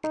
Ha